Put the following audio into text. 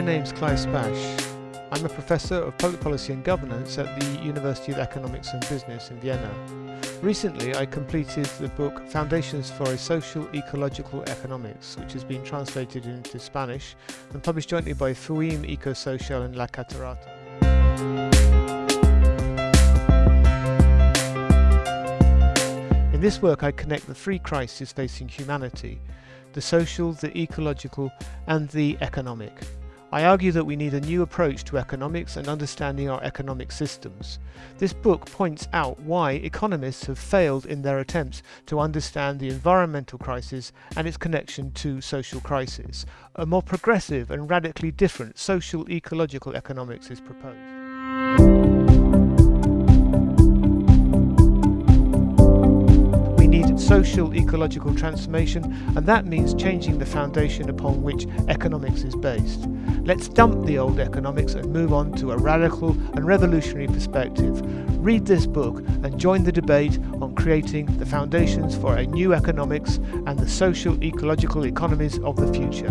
name's Clive Spash. I'm a professor of public policy and governance at the University of Economics and Business in Vienna. Recently, I completed the book Foundations for a Social Ecological Economics, which has been translated into Spanish and published jointly by FUHEM Ecosocial and La Catarata. In this work, I connect the three crises facing humanity the social, the ecological, and the economic. I argue that we need a new approach to economics and understanding our economic systems. This book points out why economists have failed in their attempts to understand the environmental crisis and its connection to social crisis. A more progressive and radically different social ecological economics is proposed. Social ecological transformation and that means changing the foundation upon which economics is based. Let's dump the old economics and move on to a radical and revolutionary perspective. Read this book and join the debate on creating the foundations for a new economics and the social ecological economies of the future.